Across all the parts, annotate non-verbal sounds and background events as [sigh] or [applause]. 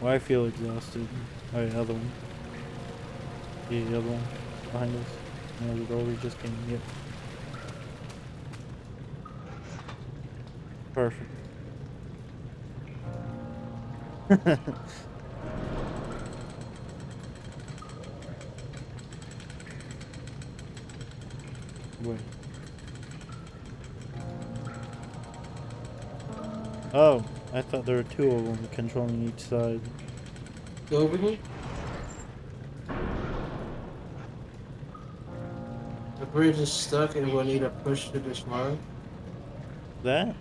Well, I feel exhausted. Oh, yeah, other one. Yeah, the other one behind us. No, the door we just came. Yep. Perfect. [laughs] Wait. Oh, I thought there were two of them controlling each side. Go over here. The bridge is stuck and we'll need a push to dismount. That?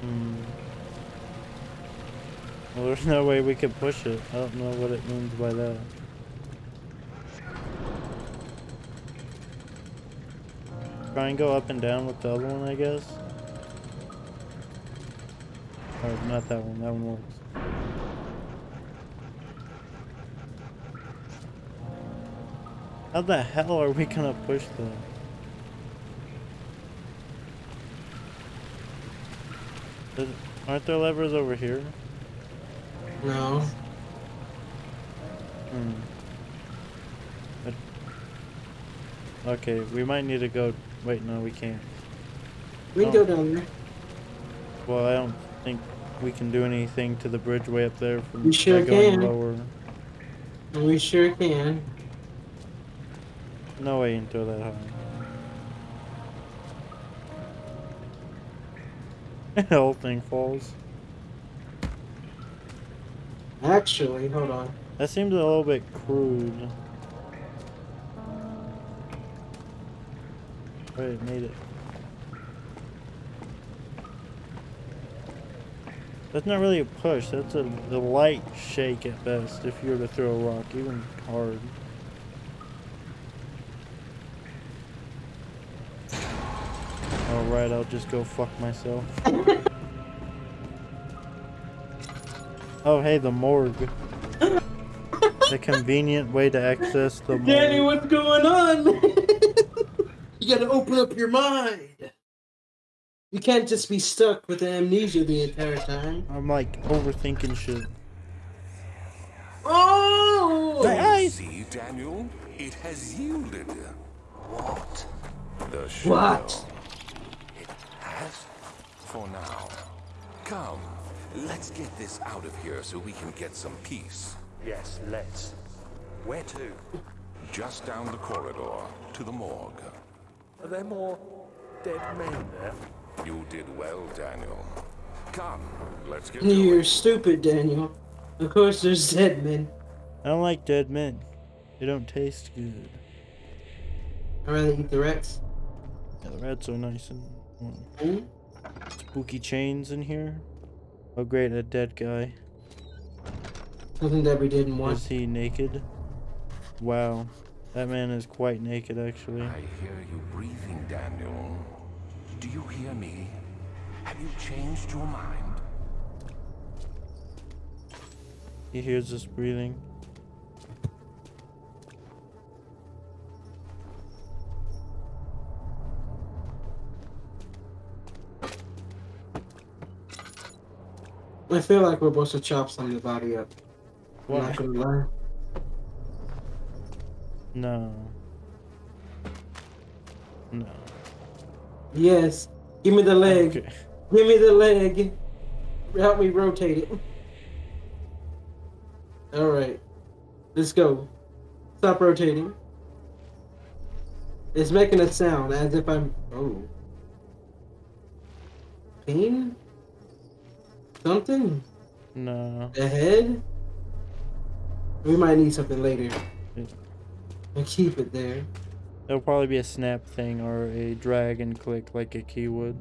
Hmm. Well, there's no way we could push it. I don't know what it means by that. Try and go up and down with the other one, I guess. Or not that one. That one works. How the hell are we gonna push? Does- Aren't there levers over here? No. Hmm. But- Okay, we might need to go. Wait, no, we can't. We can Oh. go down there. Well, I don't think we can do anything to the bridge way up there from We sure going can. lower. We sure can. No way you can throw that high. [laughs] the whole thing falls. Actually, hold on. That seems a little bit crude. It made it. That's not really a push. That's a, a light shake at best if you were to throw a rock, even hard. Alright, I'll just go fuck myself. [laughs] oh, hey, the morgue. the convenient way to access the morgue. Danny, what's going on? [laughs] you gotta open up your mind. You can't just be stuck with the amnesia the entire time. I'm like overthinking shit. Oh! Hey, See, Daniel, it has yielded. What? The What? It has? For now. Come, let's get this out of here so we can get some peace. Yes, let's. Where to? Just down the corridor to the morgue. Are there more dead men there? You did well, Daniel. Come, let's get You're it. stupid, Daniel. Of course, there's dead men. I don't like dead men. They don't taste good. I'd rather eat the rats. Yeah, the rats are nice and mm, Hmm? spooky chains in here. Oh great, a dead guy. Something that we didn't want. Is want. he naked? Wow. That man is quite naked actually. I hear you breathing, Daniel. Do you hear me? Have you changed your mind? He hears us breathing. I feel like we're supposed to chop some of the body up. I'm not gonna lie. No. No. Yes. Give me the leg. Okay. Give me the leg. Help me rotate it. Alright. Let's go. Stop rotating. It's making a sound as if I'm. Oh. Pain? Something? No. A head? We might need something later. And keep it there. It'll probably be a snap thing or a drag and click like a key would.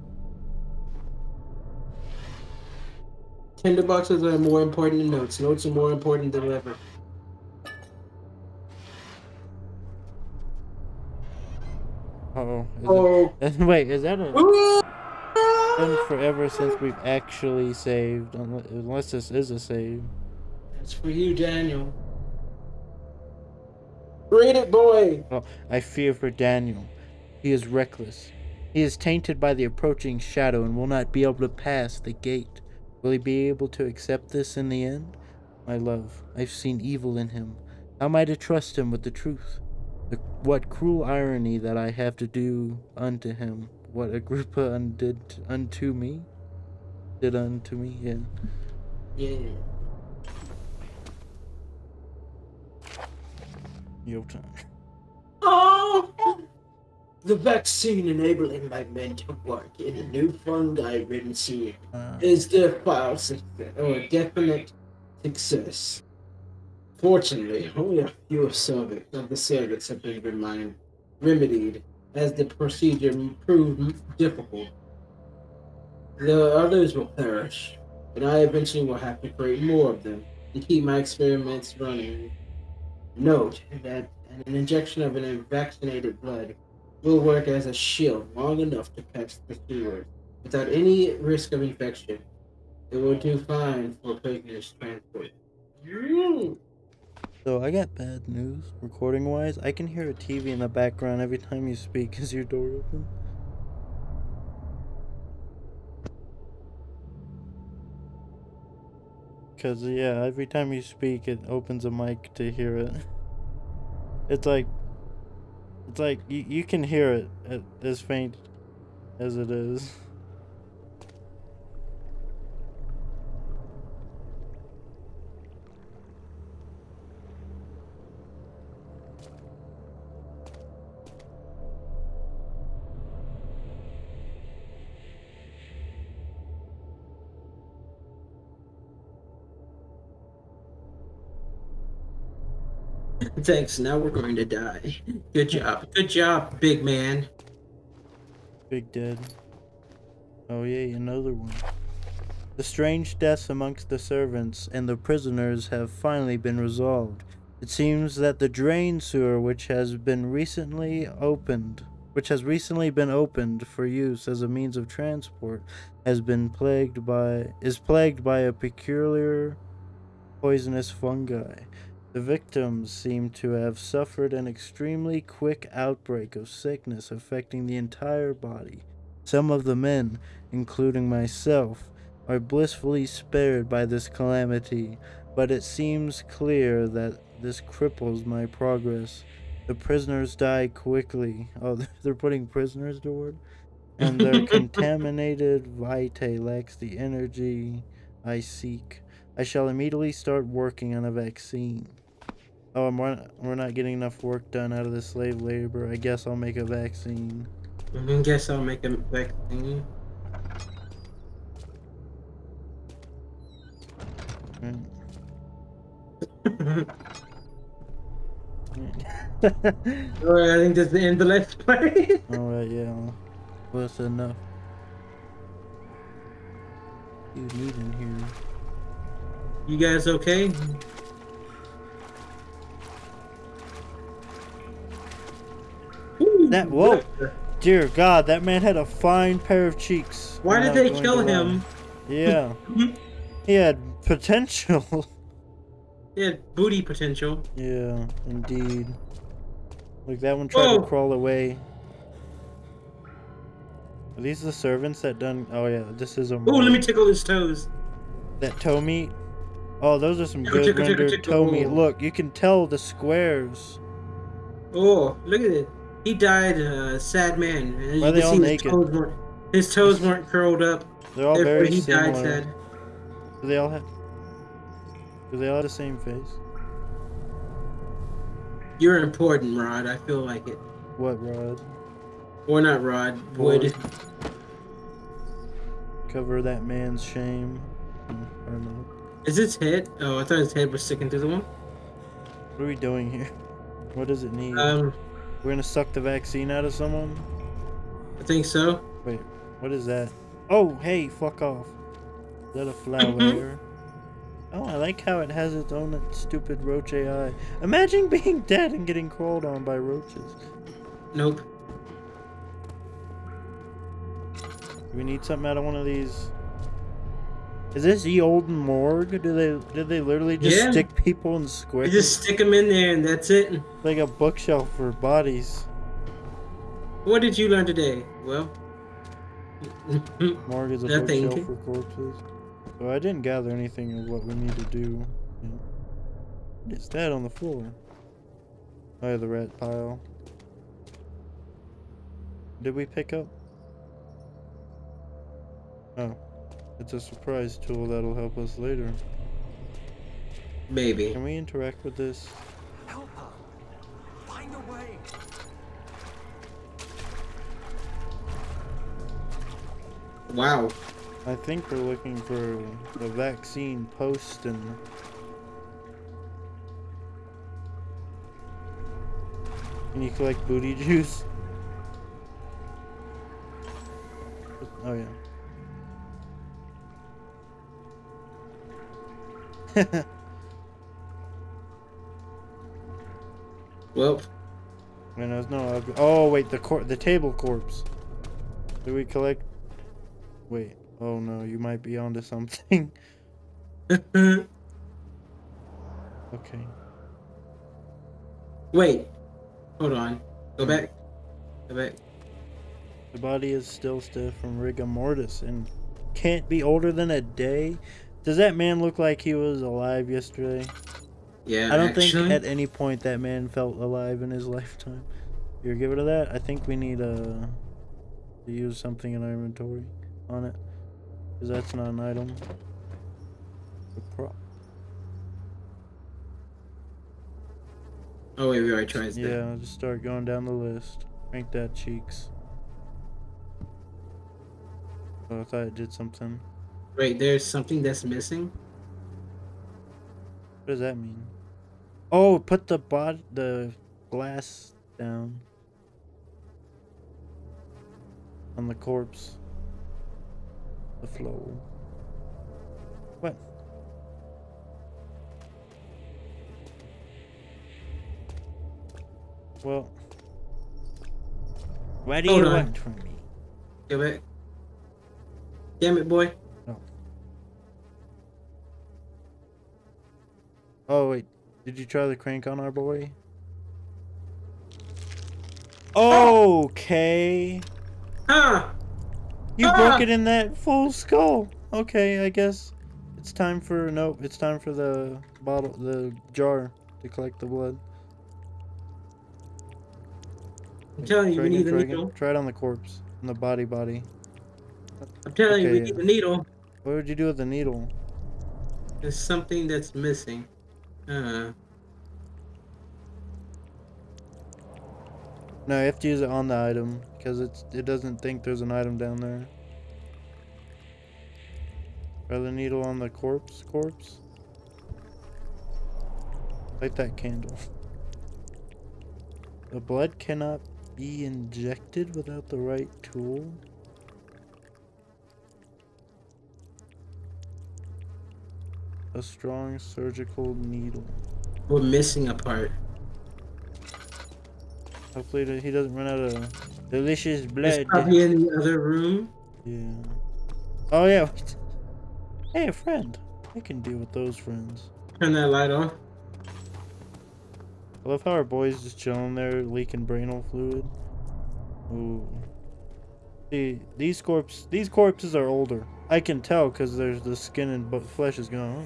Tinder boxes are more important than notes. Notes are more important than ever. Uh-oh. Is Oh. it- [laughs] Wait, is that a... Been forever since we've actually saved, unless, unless this is a save. It's for you, Daniel. Read it, boy. Well, I fear for Daniel. He is reckless. He is tainted by the approaching shadow and will not be able to pass the gate. Will he be able to accept this in the end? My love, I've seen evil in him. How am I to trust him with the truth? The, what cruel irony that I have to do unto him what Agrippa undid unto me? Did unto me, yeah. Yeah. Yo time. Oh! The vaccine enabling my men to work in a new fungi ridden sea Uh, is the file success, or a definite success. Fortunately, only a few of, serv- of the servants have been remind, remedied as the procedure proved difficult. The others will perish, and I eventually will have to create more of them to keep my experiments running. Note that an injection of an vaccinated blood will work as a shield long enough to pass the sewers without any risk of infection. It will do fine for prisoners transport. So I got bad news. Recording wise, I can hear a TV in the background every time you speak. [laughs] Is your door open? Cause yeah, every time you speak, it opens a mic to hear it. It's like, it's like you, you can hear it as faint as it is. Thanks. Now we're going to die. Good job. Good job, big man. Big Dead. Oh yeah, another one. The strange deaths amongst the servants and the prisoners have finally been resolved. It seems that the drain sewer which has been recently opened which has recently been opened for use as a means of transport has been plagued by is plagued by a peculiar poisonous fungi. The victims seem to have suffered an extremely quick outbreak of sickness affecting the entire body. Some of the men, including myself, are blissfully spared by this calamity, but it seems clear that this cripples my progress. The prisoners die quickly. [laughs] Oh, they're putting prisoners to work? And their [laughs] contaminated vitae lacks the energy I seek. I shall immediately start working on a vaccine. Oh, and we're, we're not getting enough work done out of the slave labor. I guess I'll make a vaccine. I guess I'll make a vaccine. Right. Alright, I think that's the end of the let's play. [laughs] Alright, yeah. Well, that's enough. You need in here. you guys okay? That- whoa. Dear God, that man had a fine pair of cheeks. Why did they kill him? [laughs] Yeah. he had potential. [laughs] He had booty potential. yeah, indeed. Look, that one tried Whoa. to crawl away. Are these the servants that done? Oh yeah, this is a. Oh, let me tickle his toes. That toe meat. Oh, those are some Tickle, good tickle, tickle, rendered toe meat. Look, you can tell the squares. Oh, look at it. He died a sad man. And Why you are they all naked? His toes, weren't, his toes [laughs] weren't curled up. They're all Therefore, very he died sad. Do they all have? Do they all have the same face? You're important, Rod. I feel like it. What, Rod? Or not Rod. Wood. Cover that man's shame. Hmm, Or not. Is his head? Oh, I thought his head was sticking through the wall. What are we doing here? [laughs] What does it need? Um, We're gonna suck the vaccine out of someone? I think so. Wait, what is that? Oh, hey, fuck off. Is that a flower? Mm-hmm. oh, I like how it has its own stupid roach AI. Imagine [laughs] being dead and getting crawled on by roaches. Nope. We need something out of one of these? Is this the old morgue? Do they do they literally just Yeah. stick people in You squares? just stick them in there and that's it. like a bookshelf for bodies. What did you learn today? Well, Morgue is a Nothing. bookshelf for corpses. So I didn't gather anything of what we need to do. What is that on the floor? Oh, the rat pile. Did we pick up? Oh. It's a surprise tool that'll help us later. Maybe. Can we interact with this? Help her. Find a way. Wow. I think we're looking for the vaccine post and Can you collect booty juice? Oh yeah. [laughs] Well, there's no. Oh wait, the cor- the table corpse. Do we collect? Wait. Oh no, you might be onto something. [laughs] okay. wait. Hold on. Go back. Go back. The body is still stiff from rigor mortis and can't be older than a day. Does that man look like he was alive yesterday? Yeah. I don't actually, think at any point that man felt alive in his [laughs] lifetime. You're give it to that. I think we need uh, to use something in our inventory on it, because that's not an item. The prop. Oh wait, we already tried that. Yeah, just start going down the list. Rank that cheeks. Oh, I thought it did something. Wait, there's something that's missing. What does that mean? Oh, put the bot the glass down on the corpse. The flow. What? Well, what do Hold you on. want from me? Go back. Damn it, boy. Oh wait, did you try the crank on our boy? Okay. Ah! You Ah! broke it in that full skull. Okay, I guess it's time for nope. It's time for the bottle, the jar to collect the blood. I'm telling you, we need the needle. Try it on the corpse, on the body, body. I'm telling you, we Okay. need the needle. What would you do with the needle? There's something that's missing. Uh, No, you have to use it on the item because it's it doesn't think there's an item down there. Try the needle on the corpse, corpse. Light that candle. [laughs] The blood cannot be injected without the right tool. A strong surgical needle. we're missing a part. Hopefully he doesn't run out of delicious It's blood. probably in the other room. Yeah. Oh yeah. [laughs] Hey, a friend. I can deal with those friends. Turn that light on. I love how our boy's just chilling there, leaking brainal fluid. Ooh. See, these corpse, these corpses are older. I can tell because there's the skin and flesh is gone.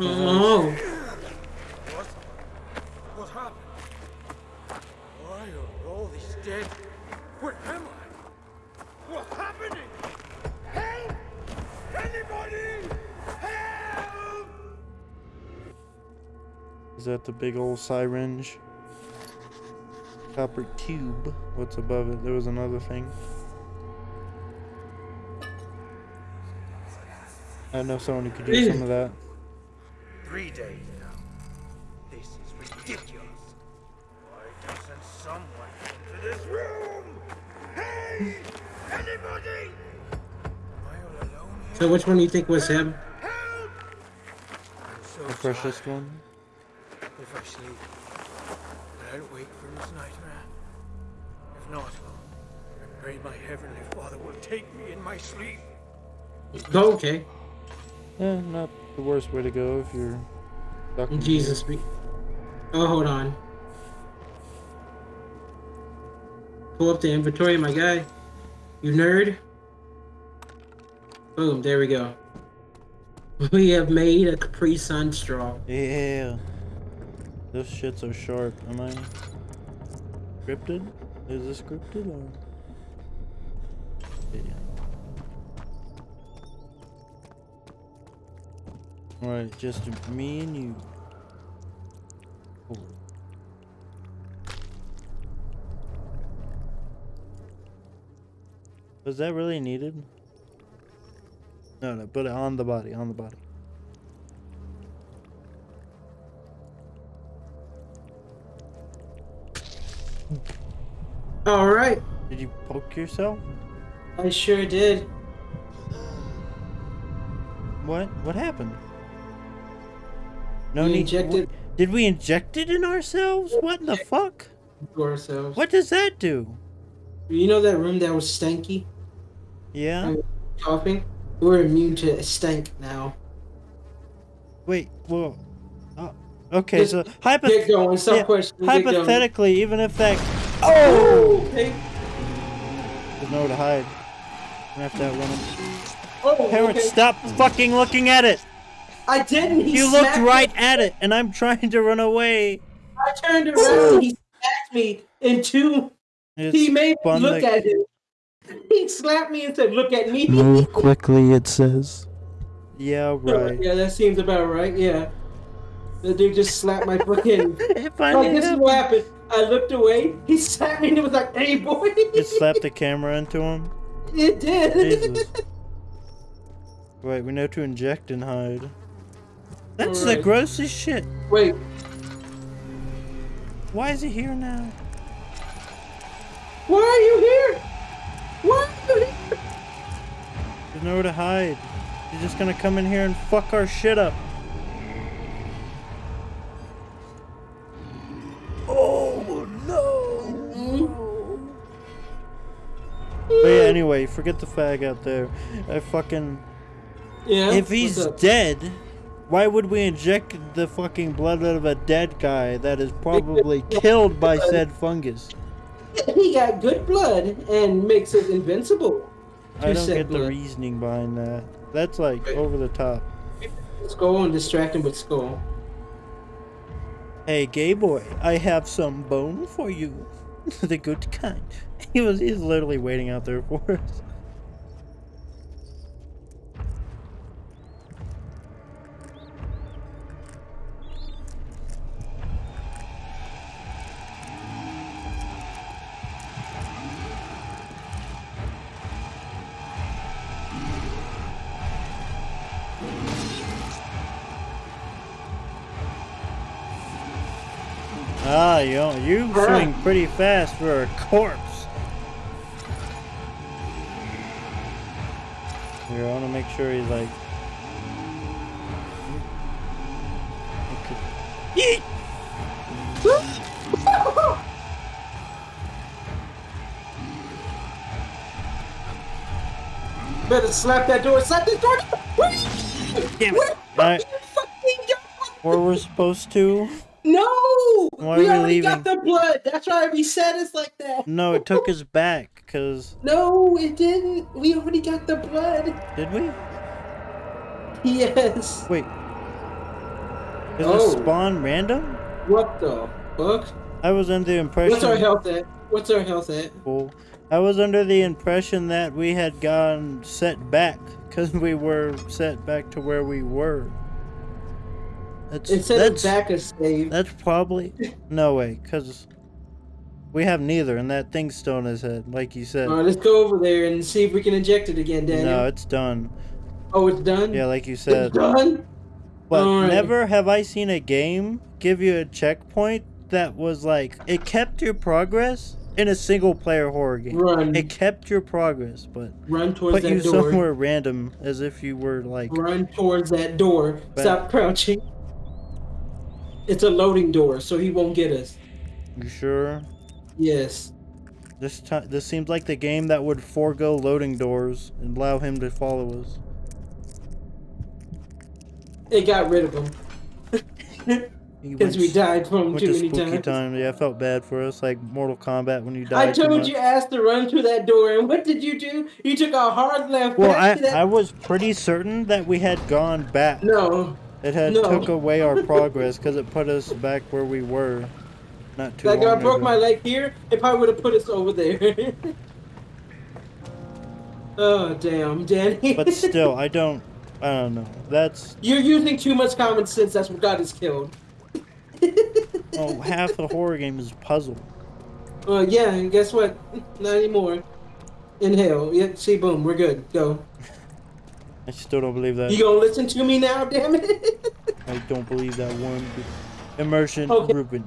Oh, What? What happened? Why are all these dead? Where am I? What's happening? Help! Uh-huh. Anybody! Help! Is that the big old syringe? Copper tube. What's above it? There was another thing. I know someone who could use some of that. Three days now. This is ridiculous. Why doesn't someone into this room? Hey! Anybody! Am I all alone here? so which one do you think was him? Help! I'm so The freshest tired. one. If I sleep, will I wake from this nightmare? If not, I pray my heavenly Father will take me in my sleep. Oh, okay. Yeah, not the worst way to go if you're stuck Jesus. We... Oh, hold on. Pull up the inventory, my guy. You nerd. Boom, there we go. [laughs] We have made a Capri Sun straw. Yeah. Those shits are sharp. Am I scripted? Is this scripted or? Yeah. Alright, just me and you. Cool. Was that really needed? No, no, put it on the body, on the body. All right, Did you poke yourself? I sure did. What? What happened? No We need. injected Did we inject it in ourselves? What in the fuck? to ourselves. What does that do? You know that room that was stanky, Yeah. coughing? We're immune to stank now. Wait. Well. Oh, okay. Just So Get going. Yeah, questioning. Get going. hypothetically, even if that Oh. Okay. there's nowhere to hide, we have to outrun him. Oh. Parents, okay. stop fucking looking at it. I didn't. He You looked right me. at it, and I'm trying to run away. I turned around. and He smacked me in two. It's He made me look to- at him. He slapped me and said, "Look at me." Move quickly, it says. Yeah, oh, right. Yeah, that seems about right. Yeah. The dude just slapped my fucking. [laughs] It Like, finally this is what happened. I looked away. He slapped me and it was like, "Hey, boy." It slapped the camera into him. It did. Jesus. Wait, we know to inject and hide. That's the Alright. grossest shit. Wait. Why is he here now? Why are you here? Why are you here? There's nowhere to hide. He's just gonna come in here and fuck our shit up. Oh no! But yeah, anyway, forget the fag out there. I fucking. Yeah. If he's dead, why would we inject the fucking blood out of a dead guy that is probably killed by said fungus? he got good blood and makes it invincible. I don't said get the reasoning behind that. That's like over the top. Skull and distract him with skull. Hey, gay boy, I have some bone for you. [laughs] the good kind. He was he's literally waiting out there for us. Ah, you you swing pretty fast for a corpse. Here, I want to make sure he's like. Okay. Yeet! Better slap that door. Slap this door. Damn it! Alright, where we're supposed to? No! Why we we already got the blood. That's why we said it's like that. No, it took [laughs] us back. Cause No, it didn't. We already got the blood. did we? Yes. Wait. Does Oh. it spawn random? What the fuck? I was under the impression. What's our health at? What's our health at? people. I was under the impression that we had gone set back because we were set back to where we were. That's Instead that's of back a save. that's probably no way because we have neither, and that thing's still in his head, like you said. Alright, let's go over there and see if we can inject it again, Daniel. no, it's done. oh, it's done? Yeah, like you said. It's done? But Alright. never have I seen a game give you a checkpoint that was like it kept your progress in a single player horror game. Run. It kept your progress, but Run towards put that you door. somewhere random as if you were like Run towards that door. But- Stop crouching. It's a loading door, so he won't get us. you sure Yes. this time this seems like the game that would forego loading doors and allow him to follow us It got rid of him. [laughs] Because we died from Went too to many spooky times. time. Yeah, I felt bad for us, like Mortal Kombat when you died. I told you ass to run through that door, and what did you do? You took a hard left. Well, I, to that- I was pretty certain that we had gone back. no, It had no. took away our progress because it put us back where we were. Not too like long I broke ago. my leg here, it probably would have put us over there. [laughs] oh damn, Danny! But still, [laughs] I don't. I don't know. That's you're using too much common sense. That's what got us killed. [laughs] oh, half the horror game is a puzzle. Uh, yeah, and guess what? Not anymore. Inhale. Yeah, see, boom, we're good. Go. I still don't believe that. You gonna listen to me now? Damn it! [laughs] I don't believe that one. Immersion Okay.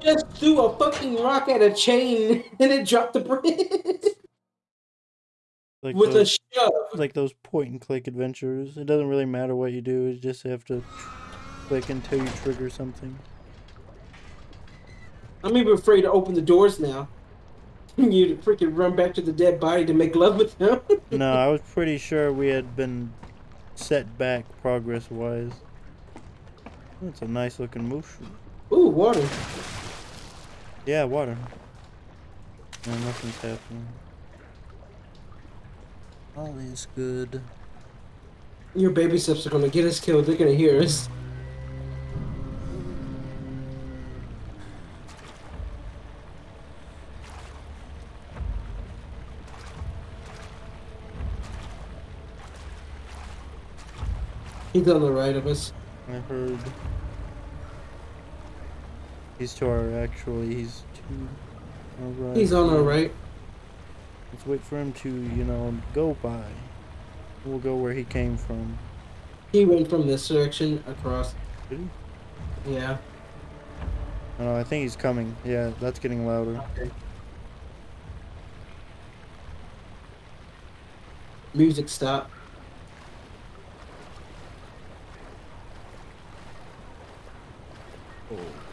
Just threw a fucking rock at a chain [laughs] and it dropped the bridge Like with a those, shove. like those point and click adventures. It doesn't really matter what you do. You just have to click until you trigger something. I'm even afraid to open the doors now. You to freaking run back to the dead body to make love with him. [laughs] No, I was pretty sure we had been set back progress wise. That's a nice looking moose. Ooh, water. Yeah, water. No, nothing's happening. All is good. Your baby steps are gonna get us killed. They're gonna hear us. He's on the right of us. I heard. He's to our actually. He's to our right. He's on our right. Let's wait for him to, you know, go by. We'll go where he came from. He went from this direction across. Did he? Yeah. Oh, I think he's coming. Yeah, that's getting louder. Okay. Music stop.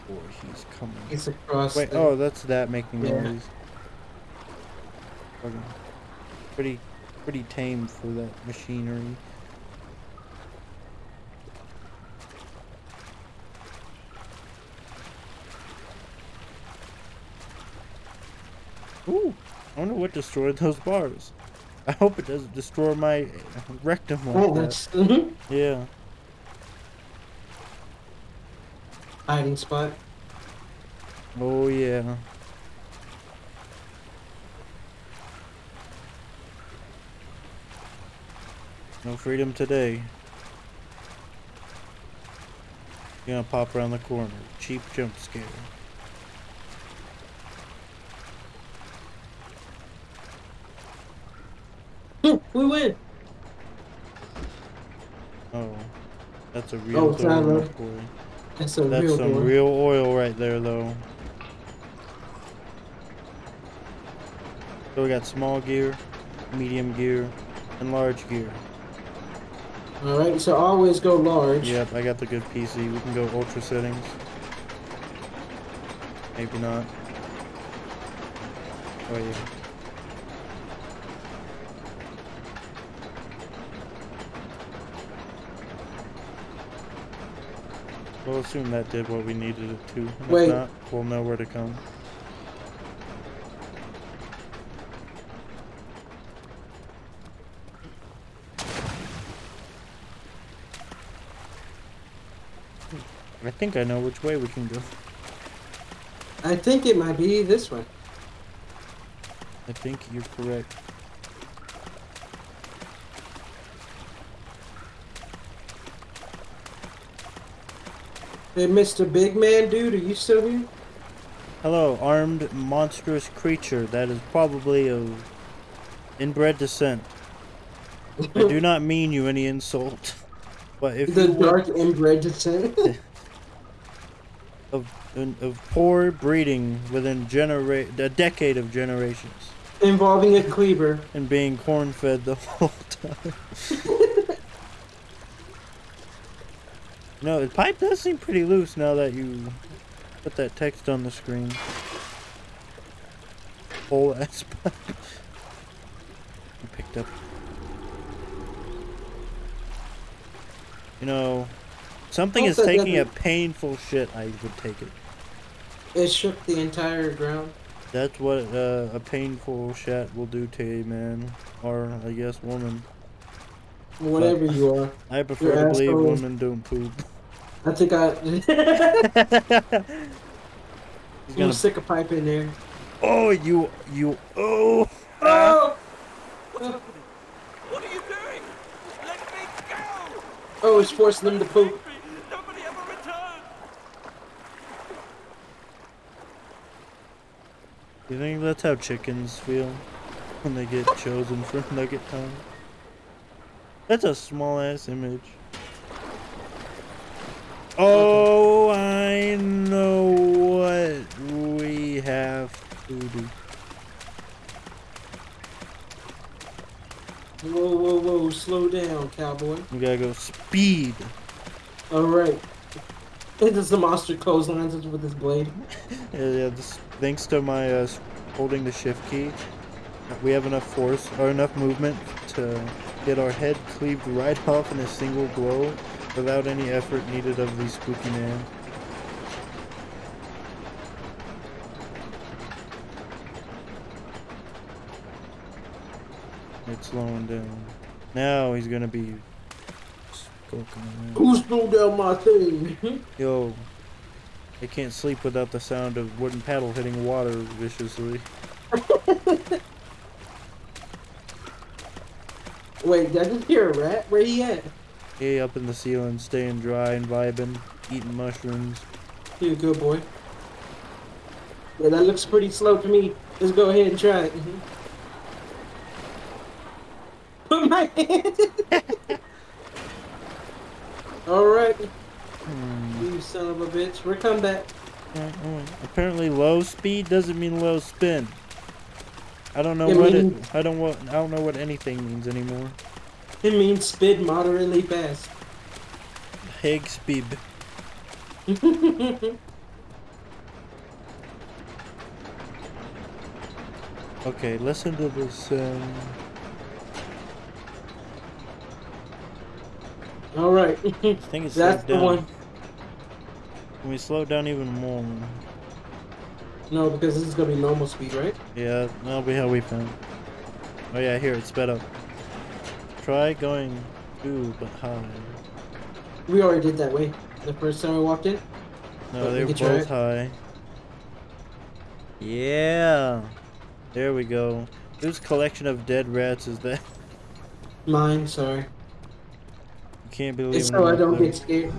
Oh boy, he's coming. It's across. Wait, the- oh, that's that making Yeah. noise. Fucking Pretty, pretty tame for that machinery. Ooh, I wonder what destroyed those bars. I hope it doesn't destroy my rectum like Oh, that. that's. [laughs] Yeah. Hiding spot. Oh yeah. No freedom today. Gonna pop around the corner. Cheap jump scare. We win. Oh. That's a oh, real Oh, it's not door, a- boy. That's That's real some door. real oil right there though. So we got small gear, medium gear, and large gear. All right, so always go large. Yep, I got the good PC. We can go ultra settings. Maybe not. Oh yeah. We'll assume that did what we needed it to. and Wait. If not, we'll know where to come. I think I know which way we can go. I think it might be this way. I think you're correct. Hey, Mr. Big Man Dude, are you still here? Hello, armed monstrous creature that is probably of inbred descent. I do not mean you any insult, [laughs] but if the dark inbred descent. [laughs] of of poor breeding within genera- a decade of generations involving a cleaver. and being corn fed the whole [laughs] time. No, the pipe does seem pretty loose now that you put that text on the screen. Whole [laughs] ass pipe. I picked up. You know, something is taking a painful shit, I would take it. It shook the entire ground. That's what uh, a painful shit will do to a man, or I guess woman. Whatever you are. I prefer to believe asshole. women don't poop. I think I. He's you gonna. stick a pipe in there. Oh, you, you. Oh. Oh! What are you doing? Let me go! Oh, it's forcing them to poop. Nobody ever returned! You think that's how chickens feel when they get chosen for [laughs] nugget time? That's a small ass image. Oh, I know what we have to do. Whoa, whoa, whoa! Slow down, cowboy. We gotta go speed. All right. Into the monster clotheslines with his blade. [laughs] Yeah, yeah, this, thanks to my uh, holding the shift key, we have enough force or enough movement to get our head cleaved right [laughs] off in a single blow without any effort needed of the spooky man. It's slowing down. Now he's gonna be. Who slowed down my thing? [laughs] Yo, I can't sleep without the sound of wooden paddle hitting water viciously. [laughs] Wait, did I just hear a rat? Where he at? Hey, up in the ceiling, staying dry and vibing, eating mushrooms. You a good boy. Yeah, that looks pretty slow to me. Let's go ahead and try it. [laughs] Put my hand. [laughs] All right, Hmm. you son of a bitch. We're coming back. Uh, uh, Apparently, low speed doesn't mean low spin. I don't know It what mean- it. I don't what. I don't know what anything means anymore. It means spid moderately fast. Hig speed. [laughs] Okay, listen to this. Um, All right, [laughs] I think it's that's the down. one. Can we slow down even more? No, because this is gonna be normal speed, right? Yeah, that'll be how we found. Oh yeah, here it's sped up. Try going two but high. We already did that way the first time we walked in. No, we they were both high. Yeah. There we go. Whose collection of dead rats is that? Mine, sorry. Can't believe It's it so I don't there. get scared.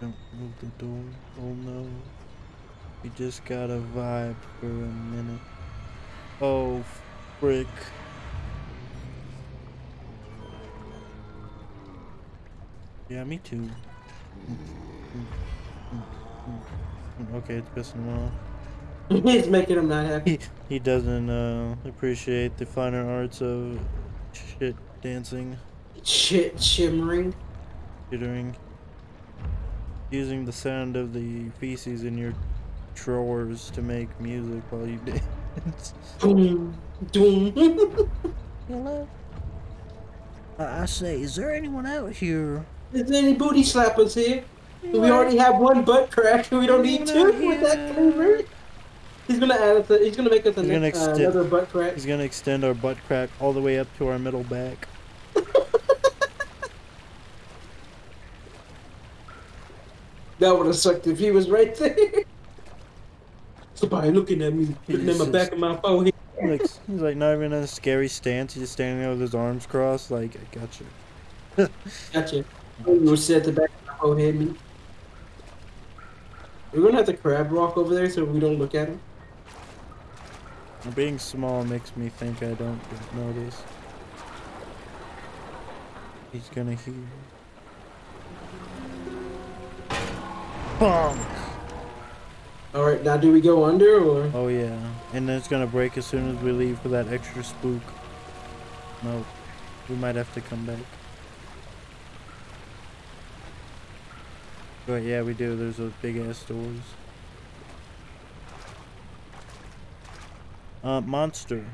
Don't move the door. Oh no. We just got a vibe for a minute. Oh, frick. Yeah, me too. Okay, it's pissing him off. [laughs] it's making him not happy. He, he doesn't uh, appreciate the finer arts of shit dancing, Shit, shimmering. jittering, using the sound of the feces in your drawers to make music while you [laughs] dance. Boom, doom. Hello? I say, is there anyone out here? Is there any booty slappers here? We already have one butt crack. We don't need two with that flavor. He's gonna add us. A, he's gonna make us a He's gonna uh, another butt crack. He's gonna extend our butt crack all the way up to our middle back. That would have sucked if he was right there. [laughs] Somebody looking at me, looking at my back of my forehead. Like he's like not even in a scary stance. He's just standing there with his arms crossed. Like I got you. Gotcha. You were sit at the back of my forehead. Me. We're gonna have to crab walk over there so we don't look at him. Being small makes me think I don't notice. He's gonna hear. Bonk! All right, now do we go under or? Oh yeah, and then it's gonna break as soon as we leave for that extra spook. No, we might have to come back. But yeah, we do. There's those big ass doors. Uh, monster.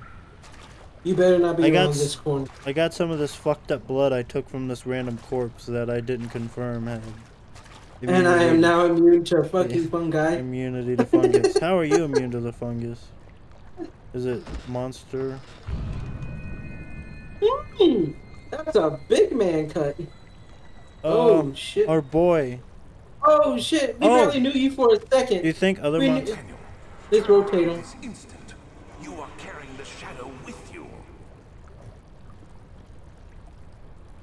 You better not be I got this corner. I got some of this fucked up blood I took from this random corpse that I didn't confirm had. And I am now immune to fucking Yeah. fungi. immunity to fungus. How are you immune to the fungus? Is it monster? Hmm, that's a big man cut. Oh, Oh, shit. our boy. Oh shit. We Oh. barely knew you for a second. You think other We monsters? Daniel, Let's rotate him. instant, you are carrying the shadow with you.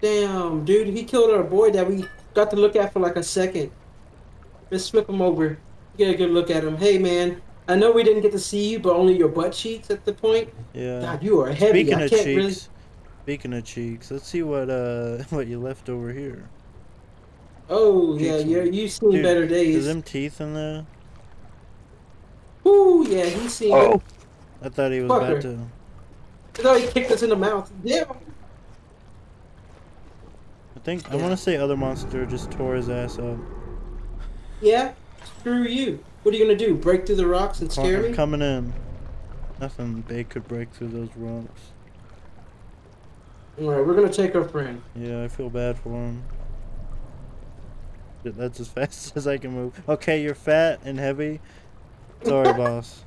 Damn, dude, he killed our boy that we got to look at for like a second. Let's flip him over. Get a good look at him. Hey, man, I know we didn't get to see you, but only your butt cheeks at the point. Yeah. God, you are heavy. Speaking I of can't cheeks, really. speaking of cheeks, let's see what uh [laughs] what you left over here. Oh yeah, Cheeks. yeah, you've seen Dude, better Is days. them teeth in there? Ooh, yeah, he's seen. Oh. I thought he was Fucker. about to. I thought he kicked us in the mouth. Damn. I think I want to say other monster just tore his ass up. Yeah. Screw you. What are you gonna do? Break through the rocks and scare me? coming in. Nothing big could break through those rocks. All right, we're gonna take our friend. Yeah, I feel bad for him. That's as [laughs] fast as I can move. Okay, you're fat and heavy. Sorry, [laughs] boss.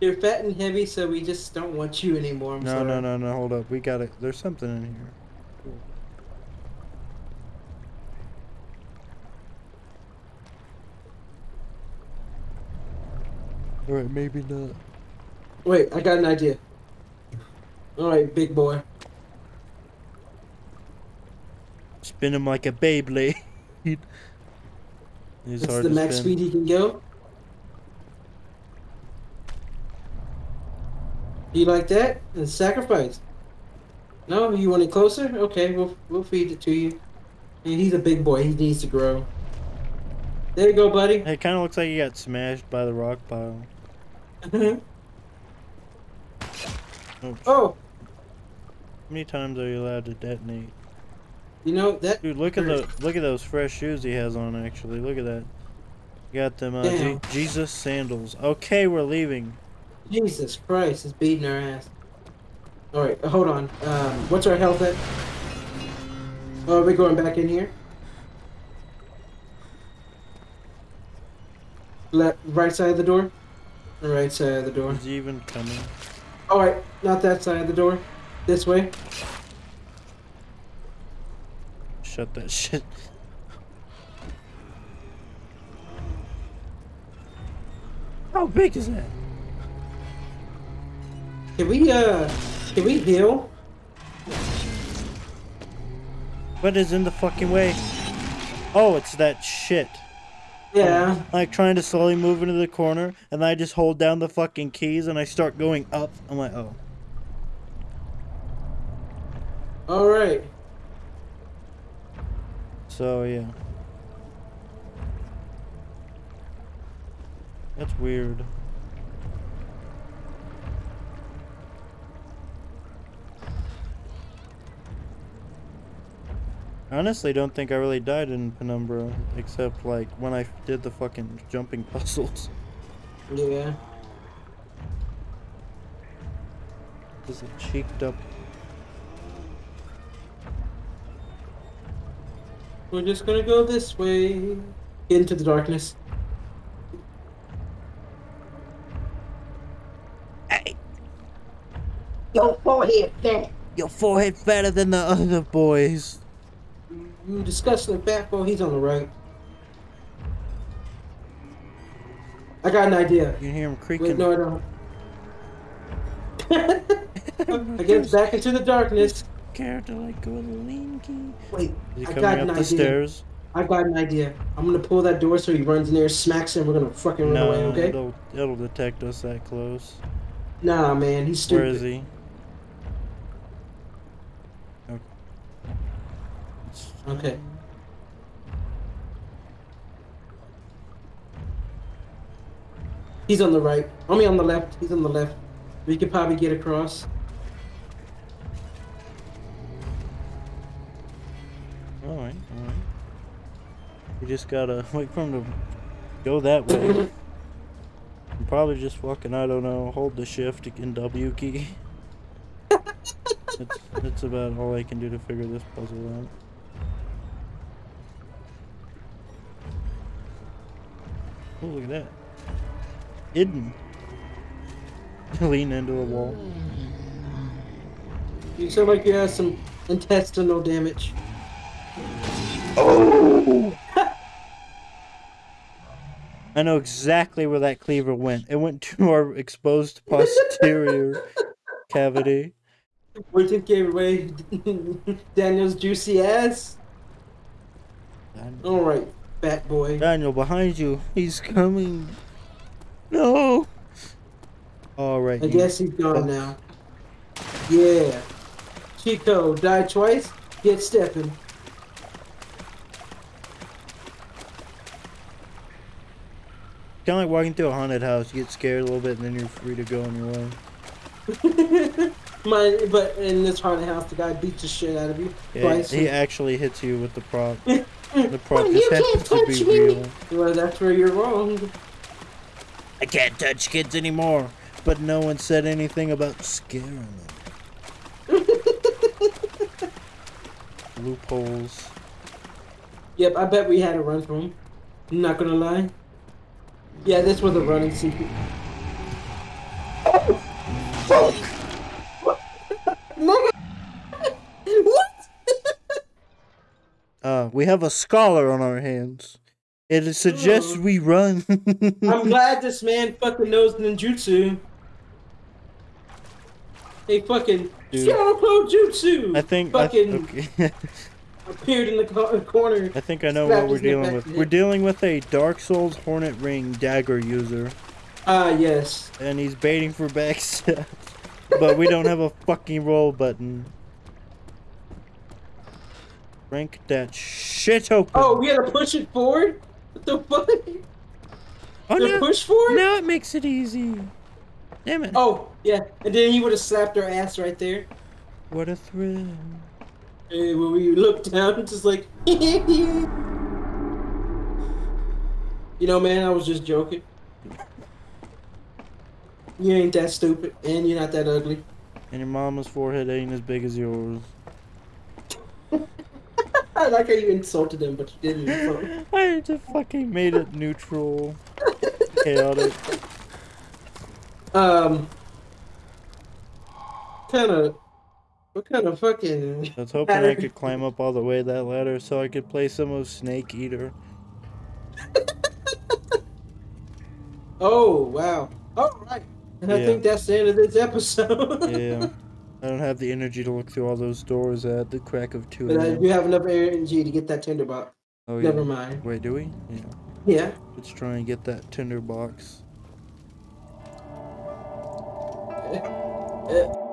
You're fat and heavy, so we just don't want you anymore. I'm No, sorry. no, no, no. Hold up. We got it. There's something in here. All right, maybe not. Wait, I got an idea. All right, big boy. Spin him like a Beyblade. [laughs] He's That's hard the to max spin. speed he can go. You like that? And sacrifice. No, you want it closer? Okay, we'll we'll feed it to you. And he's a big boy. He needs to grow. There you go, buddy. It kind of looks like you got smashed by the rock pile. Oh, oh, how many times are you allowed to detonate? you know that. Dude, look at the look at those fresh shoes he has on. Actually, look at that. You got them uh, Je- Jesus sandals. Okay, we're leaving. Jesus Christ is beating our ass. All right, hold on. Um, what's our health at? Oh, are we going back in here? Left, right side of the door. The right side of the door. Is he even coming? All right, not that side of the door. This way. Shut that shit. How big is that? Can we uh, can we heal? What is in the fucking way? Oh, it's that shit. Yeah. Like trying to slowly move into the corner, and then I just hold down the fucking keys and I start going up. I'm like, oh. All right. So yeah. That's weird. Honestly don't think I really died in Penumbra, except like when I did the fucking jumping [laughs] puzzles. Yeah. Is it cheeked up? We're just gonna go this way. Into the darkness. Hey, Your forehead fat. your forehead fatter than the other boys. You disgusting fat boy. He's on the right. I got an idea. You can hear him creaking. Wait, no, I don't. [laughs] I get back into the darkness. scared Character like a linky. Wait, Is I got up an the idea. stairs? I got an idea. I'm gonna pull that door so he runs in there, smacks him. We're gonna fucking run No, away, okay? it'll, it'll detect us that close. Nah, man, he's stupid. Where is he? Okay. It's- Okay. He's on the right. I mean, on the left. He's on the left. We could probably get across. Alright, alright. You just gotta [laughs] wait for him to go that way. And probably just fucking, I don't know, hold the shift and W key. [laughs] That's, that's about all I can do to figure this puzzle out. Oh, look at that. Hidden. [laughs] Lean into a wall. You sound like you have some intestinal damage. Oh! [laughs] I know exactly where that cleaver went. It went to our exposed [laughs] posterior cavity. Which it gave away Daniel's juicy ass. Dan- Fat boy. Daniel, behind you. He's coming. No. All right. I you- guess he's gone now. Yeah. Chico died twice. Get stepping. Kind of like walking through a haunted house. You get scared a little bit, and then you're free to go on your way. [laughs] My, but in this haunted house, the guy beats the shit out of you Yeah, twice. he actually hits you with the prop. [laughs] Mm. The prop Well, just you can't happens to be touch me. real. well, that's where you're wrong. I can't touch kids anymore. But no one said anything about scaring them. [laughs] Loopholes. Yep, I bet we had a run from him. I'm not gonna lie. Yeah, this was a running secret. Nigga! what? Uh, we have a scholar on our hands. It suggests we run. I'm [laughs] glad this man fucking knows ninjutsu. He fucking Dude. Jutsu I think. I, fucking [laughs] okay. appeared in the co- corner. I think I know Slap what we're dealing with. We're dealing with a Dark Souls Hornet Ring dagger user, Ah, yes. and he's baiting for backstab. [laughs] but we don't have a fucking roll button. Rank that shit open. Oh, we gotta push it forward? What the fuck? Oh, The no. push forward? Now it makes it easy. Damn it. Oh, yeah. And then he would have slapped our ass right there. What a thrill. And when we looked down, just like, [laughs] you know, man, I was just joking. You ain't that stupid, and you're not that ugly. And your mama's forehead ain't as big as yours. I like how you insulted him, but you didn't. So. [laughs] I just fucking made it neutral. [laughs] Chaotic. Um, kind of, what kind of fucking? I was hoping I could [laughs] climb up all the way that ladder so I could play some of Snake Eater. Oh wow! All right, and I think that's the end of this episode. Yeah. I don't have the energy to look through all those doors at the crack of 2 but I do have enough energy to get that tinderbox. Oh, yeah. Never mind. Wait, do we? Yeah. Yeah. Let's try and get that tinder box. Uh,